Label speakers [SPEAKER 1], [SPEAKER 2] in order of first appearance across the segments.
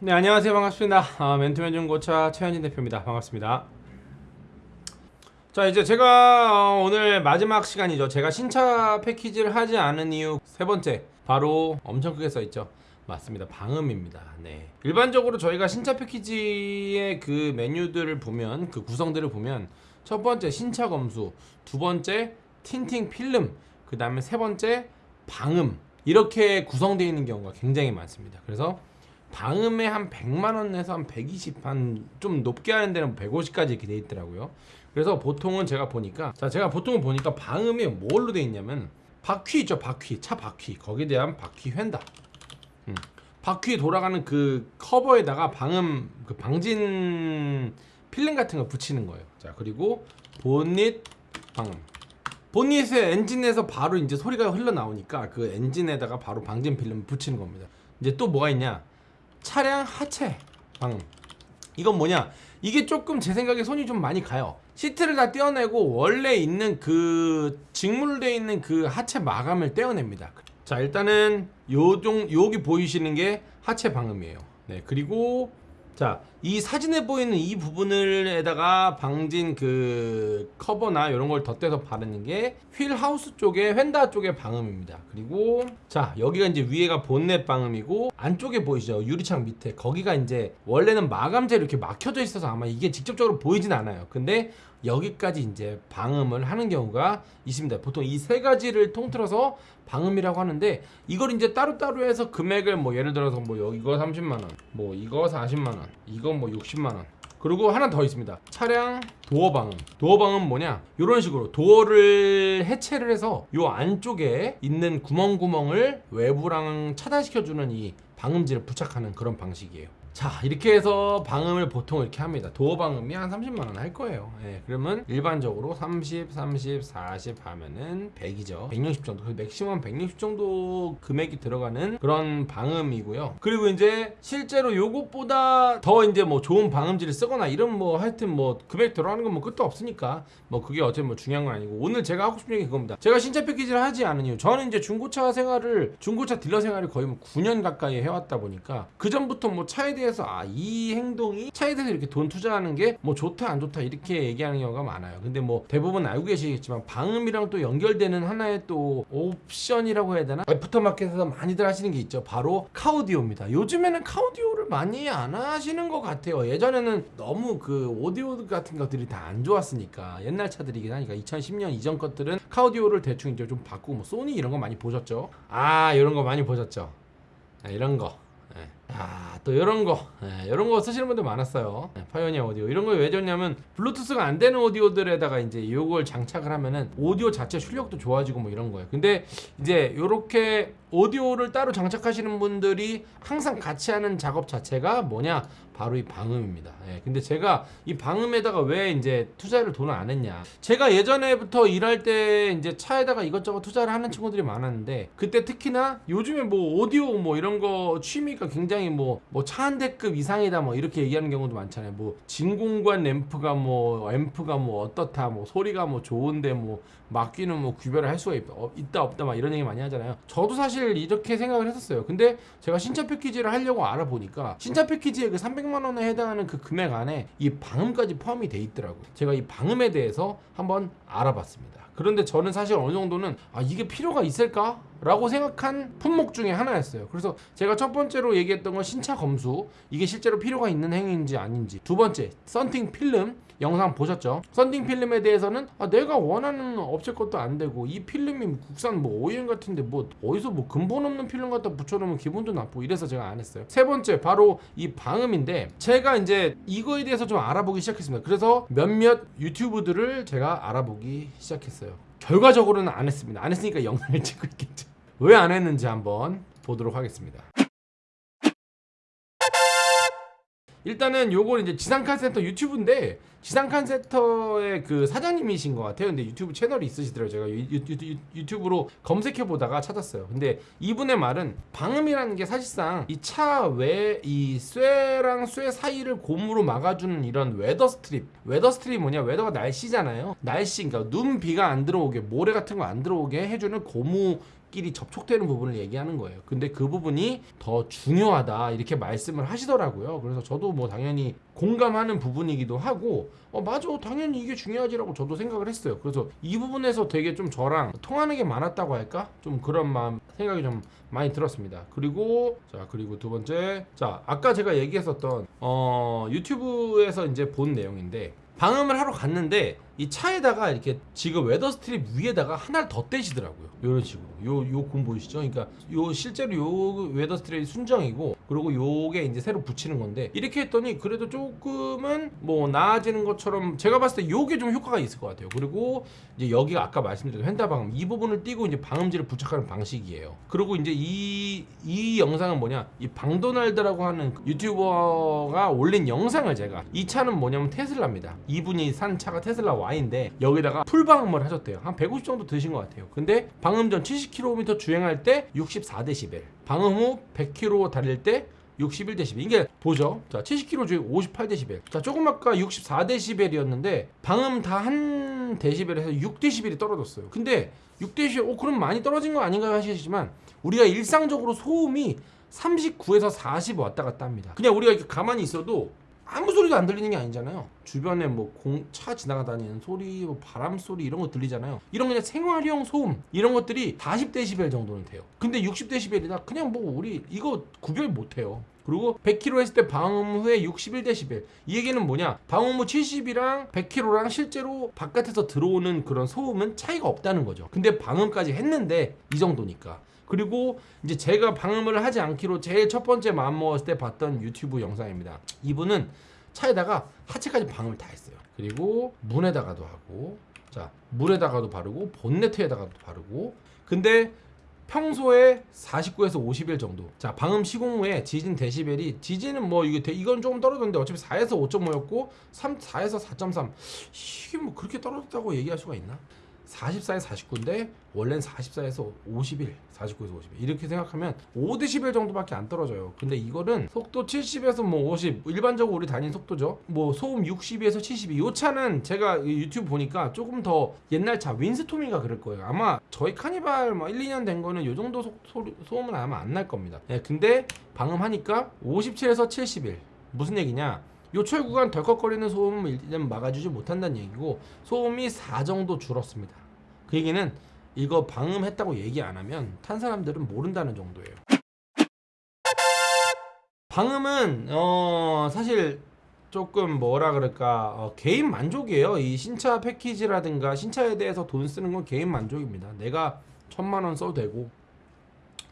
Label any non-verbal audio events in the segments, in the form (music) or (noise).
[SPEAKER 1] 네 안녕하세요. 반갑습니다. 아, 멘토맨 중고차 최현진 대표입니다. 반갑습니다. 자 이제 제가 어, 오늘 마지막 시간이죠. 제가 신차 패키지를 하지 않은 이유 세 번째. 바로 엄청 크게 써있죠 맞습니다. 방음입니다. 네. 일반적으로 저희가 신차 패키지의 그 메뉴들을 보면 그 구성들을 보면 첫 번째 신차 검수 두 번째 틴팅 필름 그 다음에 세 번째 방음. 이렇게 구성되어 있는 경우가 굉장히 많습니다. 그래서 방음에 한 100만 원에서 한 120, 한 좀 높게 하는 데는 150까지 이렇게 돼 있더라고요. 그래서 보통은 제가 보니까 자 제가 보통은 보니까 방음이 뭘로 돼 있냐면 바퀴 있죠 바퀴. 차 바퀴. 거기에 대한 바퀴 휀다. 음. 바퀴 돌아가는 그 커버에다가 방음 그 방진 필름 같은 거 붙이는 거예요. 자 그리고 본닛 방음. 본닛에 엔진에서 바로 이제 소리가 흘러나오니까 그 엔진에다가 바로 방진 필름 붙이는 겁니다. 이제 또 뭐가 있냐? 차량 하체 방음 이건 뭐냐 이게 조금 제 생각에 손이 좀 많이 가요 시트를 다 떼어내고 원래 있는 그 직물되어 있는 그 하체 마감을 떼어냅니다 자 일단은 요종 여기 보이시는 게 하체 방음이에요. 네 그리고 자, 이 사진에 보이는 이 부분을에다가 방진 그 커버나 이런 걸 덧대서 바르는 게 휠 하우스 쪽에 휀다 쪽의 방음입니다. 그리고 자, 여기가 이제 위에가 본넷 방음이고 안쪽에 보이시죠? 유리창 밑에 거기가 이제 원래는 마감재로 이렇게 막혀져 있어서 아마 이게 직접적으로 보이진 않아요. 근데 여기까지 이제 방음을 하는 경우가 있습니다. 보통 이 세 가지를 통틀어서 방음이라고 하는데 이걸 이제 따로따로 해서 금액을 뭐 예를 들어서 뭐 이거 30만 원, 뭐 이거 40만 원, 이거 뭐 60만 원. 그리고 하나 더 있습니다. 차량 도어 방음. 도어 방음 뭐냐? 이런 식으로 도어를 해체를 해서 요 안쪽에 있는 구멍구멍을 외부랑 차단시켜주는 이 방음지를 부착하는 그런 방식이에요. 자 이렇게 해서 방음을 보통 이렇게 합니다. 도어 방음이 한 30만원 할 거예요. 예, 그러면 일반적으로 30, 30, 40 하면은 100이죠. 160 정도. 맥시멈 160 정도 금액이 들어가는 그런 방음이고요. 그리고 이제 실제로 요것보다 더 이제 뭐 좋은 방음지를 쓰거나 이런 뭐 하여튼 뭐 금액 들어가는 건 뭐 끝도 없으니까 뭐 그게 어쨌든 뭐 중요한 건 아니고 오늘 제가 하고 싶은 얘기 그겁니다. 제가 신차 패키지를 하지 않은 이유. 저는 이제 중고차 생활을 중고차 딜러 생활을 거의 뭐 9년 가까이 해왔다 보니까 그 전부터 뭐 차에 대해 대해서 아 이 행동이 차에 대해서 이렇게 돈 투자하는 게 뭐 좋다 안 좋다 이렇게 얘기하는 경우가 많아요. 근데 뭐 대부분 알고 계시겠지만 방음이랑 또 연결되는 하나의 또 옵션이라고 해야 되나? 애프터마켓에서 많이들 하시는 게 있죠. 바로 카우디오입니다. 요즘에는 카우디오를 많이 안 하시는 것 같아요. 예전에는 너무 그 오디오 같은 것들이 다 안 좋았으니까 옛날 차들이긴 하니까 2010년 이전 것들은 카우디오를 대충 이제 좀 바꾸고 뭐 소니 이런 거 많이 보셨죠? 아 이런 거 많이 보셨죠? 아, 이런 거 네. 아, 또 이런 거, 네, 이런 거 쓰시는 분들 많았어요. 네, 파이오니어 오디오. 이런 거왜 좋냐면, 블루투스가 안 되는 오디오들에다가 이제 이걸 장착을 하면은 오디오 자체 출력도 좋아지고 뭐 이런 거예요. 근데 이제 이렇게 오디오를 따로 장착하시는 분들이 항상 같이 하는 작업 자체가 뭐냐? 바로 이 방음입니다. 예, 근데 제가 이 방음에다가 왜 이제 투자를 돈을 안 했냐? 제가 예전에부터 일할 때 이제 차에다가 이것저것 투자를 하는 친구들이 많았는데 그때 특히나 요즘에 뭐 오디오 뭐 이런 거 취미가 굉장히 뭐 뭐 차 한 대급 이상이다 뭐 이렇게 얘기하는 경우도 많잖아요. 뭐 진공관 램프가 뭐 앰프가 뭐 어떻다 뭐 소리가 뭐 좋은데 뭐 막귀는 뭐 구별을 할 수가 있, 어, 있다 없다 막 이런 얘기 많이 하잖아요. 저도 사실 이렇게 생각을 했었어요. 근데 제가 신차 패키지를 하려고 알아보니까 신차 패키지의 그 300만 원에 해당하는 그 금액 안에 이 방음까지 포함이 돼 있더라고요. 제가 이 방음에 대해서 한번 알아봤습니다. 그런데 저는 사실 어느 정도는 아 이게 필요가 있을까? 라고 생각한 품목 중에 하나였어요. 그래서 제가 첫 번째로 얘기했던 건 신차 검수 이게 실제로 필요가 있는 행위인지 아닌지 두 번째 썬팅 필름 영상 보셨죠? 썬팅 필름에 대해서는 아, 내가 원하는 업체 것도 안 되고 이 필름이 국산 뭐 OEM 같은데 뭐 어디서 뭐 근본 없는 필름 갖다 붙여놓으면 기분도 나쁘고 이래서 제가 안 했어요. 세 번째 바로 이 방음인데 제가 이제 이거에 대해서 좀 알아보기 시작했습니다. 그래서 몇몇 유튜브들을 제가 알아보기 시작했어요. 결과적으로는 안 했습니다. 안 했으니까 영상을 (laughs) 찍고 있겠죠. 왜 안 했는지 한번 보도록 하겠습니다. 일단은 요건 이제 지상칸 센터 유튜브인데 지상칸 센터의 그 사장님이신 것 같아요. 근데 유튜브 채널이 있으시더라고요. 제가 유, 유, 유, 유 튜브로 검색해 보다가 찾았어요. 근데 이분의 말은 방음이라는 게 사실상 이 차 외 이 쇠랑 쇠 사이를 고무로 막아주는 이런 weather strip. Weather strip이 뭐냐? Weather가 날씨잖아요. 날씨, 그러니까 눈 비가 안 들어오게 모래 같은 거 안 들어오게 해주는 고무 끼리 접촉되는 부분을 얘기하는 거예요. 근데 그 부분이 더 중요하다 이렇게 말씀을 하시더라고요. 그래서 저도 뭐 당연히 공감하는 부분이기도 하고 어 맞아 당연히 이게 중요하지라고 저도 생각을 했어요. 그래서 이 부분에서 되게 좀 저랑 통하는 게 많았다고 할까? 좀 그런 마음 생각이 좀 많이 들었습니다. 그리고 자 그리고 두 번째 자 아까 제가 얘기했었던 어 유튜브에서 이제 본 내용인데 방음을 하러 갔는데 이 차에다가 이렇게 지금 weather strip 위에다가 하나를 더 대시더라고요. 이런 식으로. 요, 요거 보이시죠? 그러니까 요 실제로 요 weather strip이 순정이고 그리고 요게 이제 새로 붙이는 건데 이렇게 했더니 그래도 조금은 뭐 나아지는 것처럼 제가 봤을 때 요게 좀 효과가 있을 것 같아요. 그리고 이제 여기가 아까 말씀드린 펜다 방음 이 부분을 띄고 이제 방음지를 부착하는 방식이에요. 그리고 이제 이, 이 영상은 뭐냐 이 방도날드라고 하는 유튜버가 올린 영상을 제가 이 차는 뭐냐면 테슬라입니다. 이분이 산 차가 테슬라 Y인데 여기다가 풀 방음을 하셨대요. 한 150 정도 드신 것 같아요. 근데 방음 전 70km 주행할 때 64dB, 방음 후 100km 달릴 때 61dB. 이게 보죠. 자, 70km 주행 58dB. 자, 조금 아까 64dB이었는데 방음 다 한 데시벨에서 6dB이 떨어졌어요. 근데 6dB, 오 그럼 많이 떨어진 거 아닌가 하시지만 우리가 일상적으로 소음이 39에서 40 왔다 갔다 합니다. 그냥 우리가 이렇게 가만히 있어도 아무 소리도 안 들리는 게 아니잖아요. 주변에 뭐 공 차 지나가다니는 소리, 뭐 바람 소리 이런 거 들리잖아요. 이런 그냥 생활용 소음 이런 것들이 40데시벨 정도는 돼요. 근데 60데시벨이다 그냥 뭐 우리 이거 구별 못 해요. 그리고 100km 했을 때 방음 후에 61데시벨. 이 얘기는 뭐냐? 방음 후 70이랑 100km랑 실제로 바깥에서 들어오는 그런 소음은 차이가 없다는 거죠. 근데 방음까지 했는데 이 정도니까. 그리고 이제 제가 방음을 하지 않기로 제일 첫 번째 마음 먹었을 때 봤던 유튜브 영상입니다. 이분은 차에다가 하체까지 방음을 다 했어요. 그리고 문에다가도 하고, 자 물에다가도 바르고 본네트에다가도 바르고. 근데 평소에 49에서 50일 정도. 자, 방음 시공 후에 지진 데시벨이 지진은 뭐 이게 대- 이건 조금 떨어졌는데 어차피 4에서 5.5였고 3 4에서 4.3. 이게 뭐 그렇게 떨어졌다고 얘기할 수가 있나? 44에서 49인데 원래는 44에서 51, 49에서 51 이렇게 생각하면 5dB 정도밖에 안 떨어져요. 근데 이거는 속도 70에서 뭐 50, 일반적으로 우리 다니는 속도죠. 뭐 소음 62에서 72. 이 차는 제가 이 유튜브 보니까 조금 더 옛날 차 윈스톰인가 그럴 거예요. 아마 저희 카니발 뭐 1, 2년 된 거는 이 정도 소, 소리, 소음은 아마 안 날 겁니다. 예, 근데 방음하니까 57에서 71. 무슨 얘기냐? 요철 구간 덜컥거리는 소음을 막아주지 못한다는 얘기고 소음이 4 정도 줄었습니다. 그 얘기는 이거 방음했다고 얘기 안 하면 탄 사람들은 모른다는 정도예요. 방음은 어 사실 조금 뭐라 그럴까 어, 개인 만족이에요. 이 신차 패키지라든가 신차에 대해서 돈 쓰는 건 개인 만족입니다. 내가 천만 원 써도 되고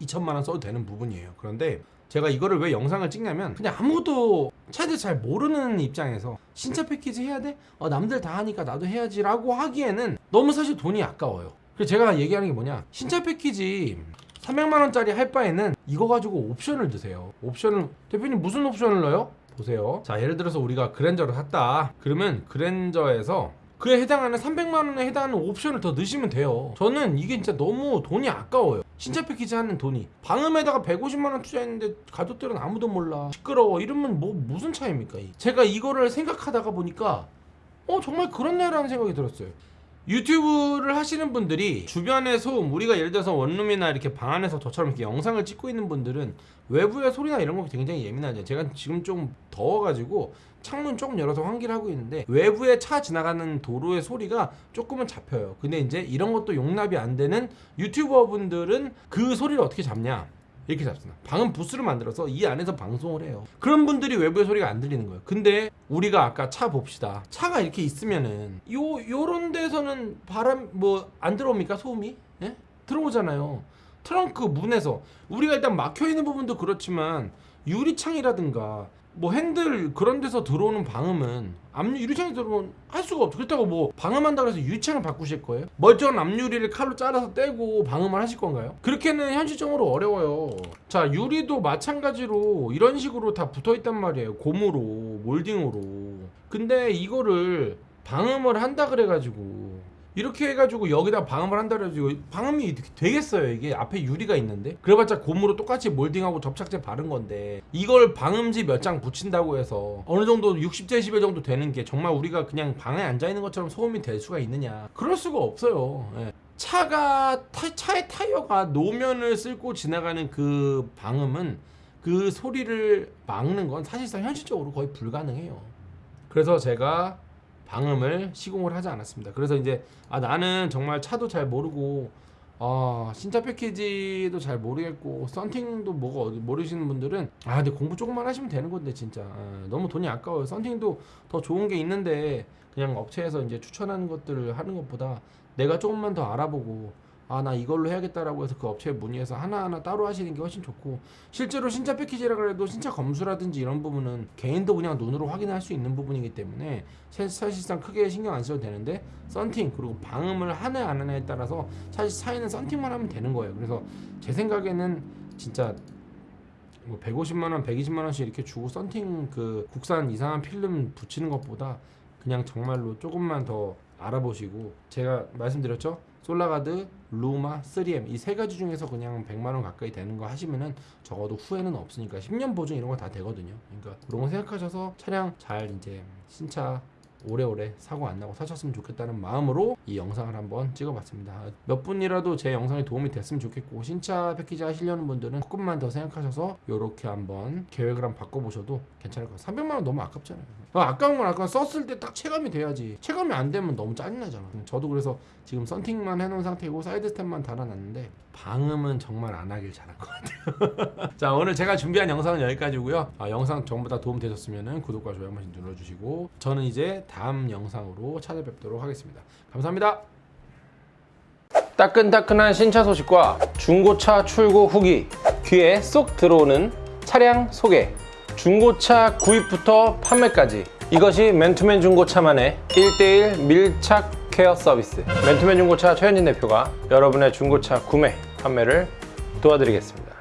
[SPEAKER 1] 이천만 원 써도 되는 부분이에요. 그런데 제가 이거를 왜 영상을 찍냐면 그냥 아무도 차에 잘 모르는 입장에서 신차 패키지 해야 돼? 어, 남들 다 하니까 나도 해야지 라고 하기에는 너무 사실 돈이 아까워요. 그래서 제가 얘기하는 게 뭐냐 신차 패키지 300만 원짜리 할 바에는 이거 가지고 옵션을 드세요. 옵션을 대표님 무슨 옵션을 넣어요? 보세요. 자 예를 들어서 우리가 그랜저를 샀다. 그러면 그랜저에서 그에 해당하는 300만 원에 해당하는 옵션을 더 넣으시면 돼요. 저는 이게 진짜 너무 돈이 아까워요. 신차 패키지 하는 돈이 방음에다가 150만 원 투자했는데 가족들은 아무도 몰라 시끄러워 이러면 뭐 무슨 차이입니까? 이? 제가 이거를 생각하다가 보니까 어 정말 그렇네라는 생각이 들었어요. 유튜브를 하시는 분들이 주변의 소음 우리가 예를 들어서 원룸이나 이렇게 방 안에서 저처럼 이렇게 영상을 찍고 있는 분들은 외부의 소리나 이런 거 굉장히 예민하죠. 제가 지금 좀 더워가지고 창문 조금 열어서 환기를 하고 있는데 외부에 차 지나가는 도로의 소리가 조금은 잡혀요. 근데 이제 이런 것도 용납이 안 되는 유튜버 분들은 그 소리를 어떻게 잡냐? 이렇게 잡습니다. 방음 부스를 만들어서 이 안에서 방송을 해요. 그런 분들이 외부의 소리가 안 들리는 거예요. 근데 우리가 아까 차 봅시다. 차가 이렇게 있으면은 요 요런 데서는 바람 뭐 안 들어옵니까 소음이? 예? 들어오잖아요. 트렁크 문에서 우리가 일단 막혀 있는 부분도 그렇지만 유리창이라든가 뭐 핸들 그런 데서 들어오는 방음은 압류 유리창에 들어오면 할 수가 없죠. 그렇다고 뭐 방음한다고 해서 유리창을 바꾸실 거예요? 멀쩡한 앞유리를 칼로 잘라서 떼고 방음을 하실 건가요? 그렇게는 현실적으로 어려워요. 자 유리도 마찬가지로 이런 식으로 다 붙어 있단 말이에요. 고무로 몰딩으로. 근데 이거를 방음을 한다 그래가지고 이렇게 해가지고 여기다 방음을 한다 그래가지고 방음이 되겠어요? 이게 앞에 유리가 있는데? 그래봤자 고무로 똑같이 몰딩하고 접착제 바른 건데 이걸 방음지 몇 장 붙인다고 해서 어느 정도 60데시벨 정도 되는 게 정말 우리가 그냥 방에 앉아 있는 것처럼 소음이 될 수가 있느냐? 그럴 수가 없어요. 예. 차가 타, 차의 타이어가 노면을 쓸고 지나가는 그 방음은 그 소리를 막는 건 사실상 현실적으로 거의 불가능해요. 그래서 제가 방음을 시공을 하지 않았습니다. 그래서 이제 아 나는 정말 차도 잘 모르고 아 신차 패키지도 잘 모르겠고 썬팅도 뭐가 모르시는 분들은 아 근데 공부 조금만 하시면 되는 건데 진짜 아, 너무 돈이 아까워요. 썬팅도 더 좋은 게 있는데 그냥 업체에서 이제 추천하는 것들을 하는 것보다 내가 조금만 더 알아보고 아 나 이걸로 해야겠다라고 해서 그 업체에 문의해서 하나하나 따로 하시는 게 훨씬 좋고 실제로 신차 패키지라 그래도 신차 검수라든지 이런 부분은 개인도 그냥 눈으로 확인할 수 있는 부분이기 때문에 사- 사실상 크게 신경 안 써도 되는데 썬팅 그리고 방음을 하냐 안 하냐에 따라서 사실 차이는 썬팅만 하면 되는 거예요. 그래서 제 생각에는 진짜 뭐 150만 원, 120만 원씩 이렇게 주고 썬팅 그 국산 이상한 필름 붙이는 것보다 그냥 정말로 조금만 더 알아보시고 제가 말씀드렸죠 솔라가드, 루마, 3M 이 세 가지 중에서 그냥 100만 원 가까이 되는 거 하시면은 적어도 후회는 없으니까 10년 보증 이런 거 다 되거든요. 그러니까 그런 거 생각하셔서 차량 잘 이제 신차 오래오래 사고 안 나고 사셨으면 좋겠다는 마음으로 이 영상을 한번 찍어봤습니다. 몇 분이라도 제 영상이 도움이 됐으면 좋겠고 신차 패키지 하시려는 분들은 조금만 더 생각하셔서 이렇게 한번 계획을 한번 바꿔보셔도 괜찮을 것 같아요. 300만 원 너무 아깝잖아요. 어, 아까운 건 아까 썼을 때 딱 체감이 돼야지. 체감이 안 되면 너무 짜증나잖아. 저도 그래서 지금 썬팅만 해놓은 상태고 사이드 스텝만 달아놨는데 방음은 정말 안 하길 잘한 것 같아요. (laughs) 자 오늘 제가 준비한 영상은 여기까지고요. 아, 영상 전부 다 도움 되셨으면 구독과 좋아요 한 번씩 눌러주시고 저는 이제 다음 영상으로 찾아뵙도록 하겠습니다. 감사합니다. 따끈따끈한 신차 소식과 중고차 출고 후기 귀에 쏙 들어오는 차량 소개 중고차 구입부터 판매까지 이것이 맨투맨 중고차만의 1대1 밀착 케어 서비스 맨투맨 중고차 최현진 대표가 여러분의 중고차 구매 판매를 도와드리겠습니다